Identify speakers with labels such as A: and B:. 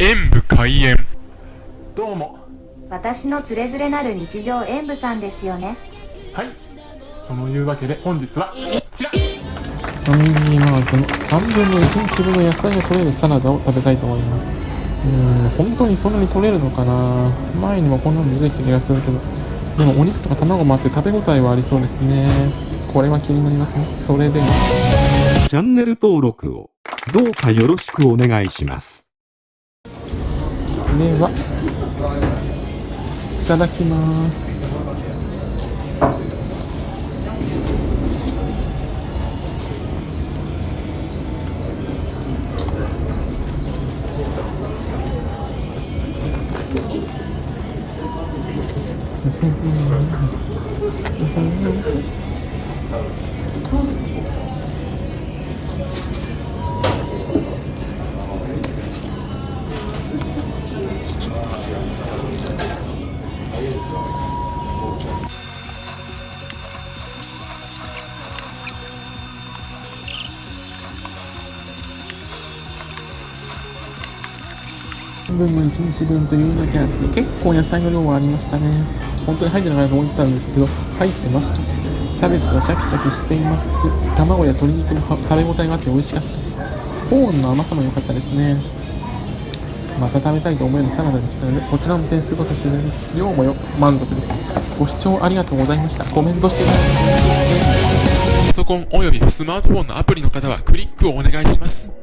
A: 演武開演。どうも。
B: 私のつれづれなる日常演舞さんですよね。
A: はい。そのいうわけで本日はこちら。
C: ファミリーマートの3分の1日分の野菜が取れるサラダを食べたいと思います。うーん本当にそんなに取れるのかな。前にもこんなの出てきた気がするけど。でもお肉とか卵もあって食べ応えはありそうですね。これは気になりますね。それでは
D: チャンネル登録をどうかよろしくお願いします。
C: ではいただきます。3分の1日分というだけあって結構野菜の量はありましたね。本当に入ってなかったと思ってたんですけど入ってました。キャベツはシャキシャキしていますし卵や鶏肉も食べ応えがあって美味しかったです。コーンの甘さも良かったですね。また食べたいと思えるサラダでしたのでこちらも点数とさせていただきます。量もよ満足です。ご視聴ありがとうございました。コメントしてください。
A: パソコンおよびスマートフォンのアプリの方はクリックをお願いします。